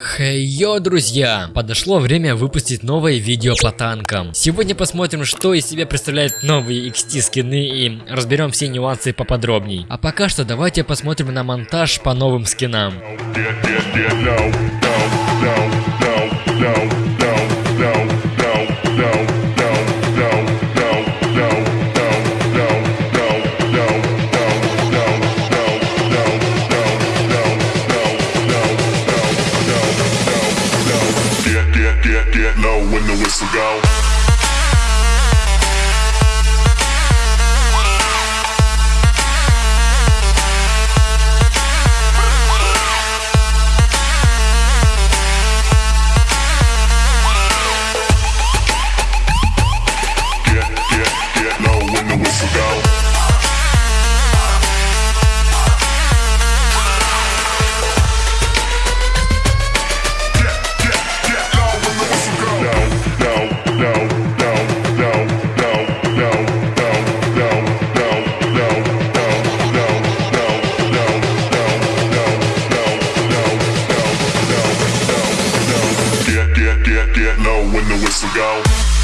Хей-йо, друзья! Подошло время выпустить новое видео по танкам. Сегодня посмотрим, что из себя представляют новые XT скины и разберем все нюансы поподробней. А пока что давайте посмотрим на монтаж по новым скинам. When the whistle go. go.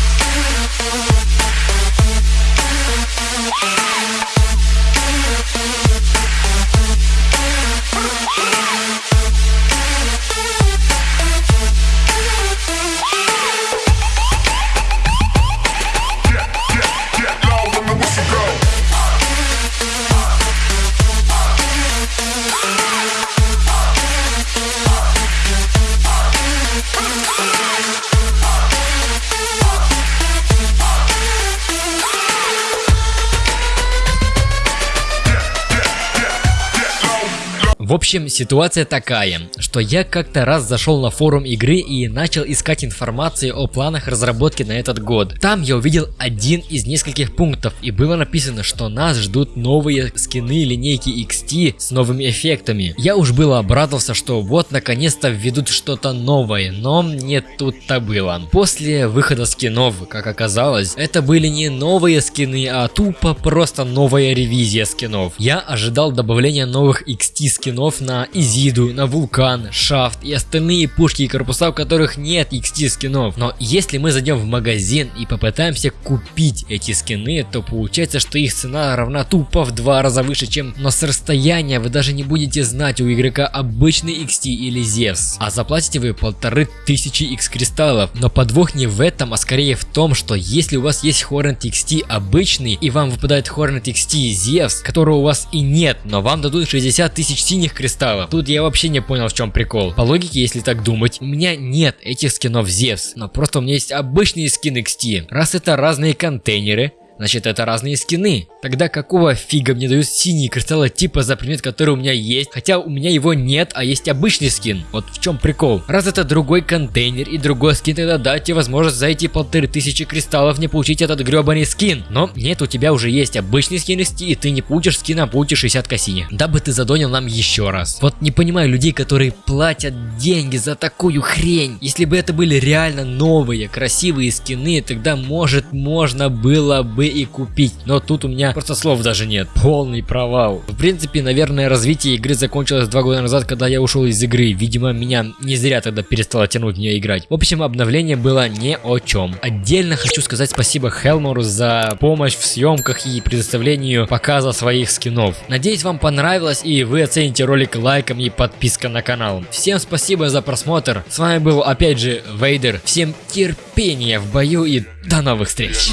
В общем, ситуация такая, что я как-то раз зашел на форум игры и начал искать информацию о планах разработки на этот год. Там я увидел один из нескольких пунктов и было написано, что нас ждут новые скины линейки XT с новыми эффектами. Я уж было обрадовался, что вот наконец-то введут что-то новое, но не тут-то было. После выхода скинов, как оказалось, это были не новые скины, а тупо просто новая ревизия скинов. Я ожидал добавления новых XT скинов скинов на Изиду, на Вулкан, Шафт и остальные пушки и корпуса, у которых нет XT скинов. Но если мы зайдем в магазин и попытаемся купить эти скины, то получается, что их цена равна тупо в два раза выше, чем... Но с расстояния вы даже не будете знать у игрока обычный XT или Зевс. А заплатите вы полторы тысячи X кристаллов. Но подвох не в этом, а скорее в том, что если у вас есть Hornet XT обычный и вам выпадает Hornet XT Зевс, которого у вас и нет, но вам дадут 60 тысяч синих синих кристаллов. Тут я вообще не понял, в чем прикол. По логике, если так думать, у меня нет этих скинов Зевс, но просто у меня есть обычные скины XT. Раз это разные контейнеры, Значит, это разные скины. Тогда какого фига мне дают синие кристаллы типа за предмет, который у меня есть, хотя у меня его нет, а есть обычный скин. Вот в чем прикол. Раз это другой контейнер и другой скин, тогда дайте возможность за эти полторы тысячи кристаллов не получить этот гребаный скин. Но нет, у тебя уже есть обычный скин и ты не получишь скин, а получишь 60 косини. Дабы ты задонил нам еще раз. Вот не понимаю людей, которые платят деньги за такую хрень. Если бы это были реально новые, красивые скины, тогда может можно было бы бы и купить. Но тут у меня просто слов даже нет. Полный провал. В принципе, наверное, развитие игры закончилось два года назад, когда я ушел из игры. Видимо, меня не зря тогда перестало тянуть в нее играть. В общем, обновление было не о чем. Отдельно хочу сказать спасибо Хелмору за помощь в съемках и предоставлению показа своих скинов. Надеюсь, вам понравилось и вы оцените ролик лайком и подпиской на канал. Всем спасибо за просмотр. С вами был опять же Вейдер. Всем терпения в бою и до новых встреч.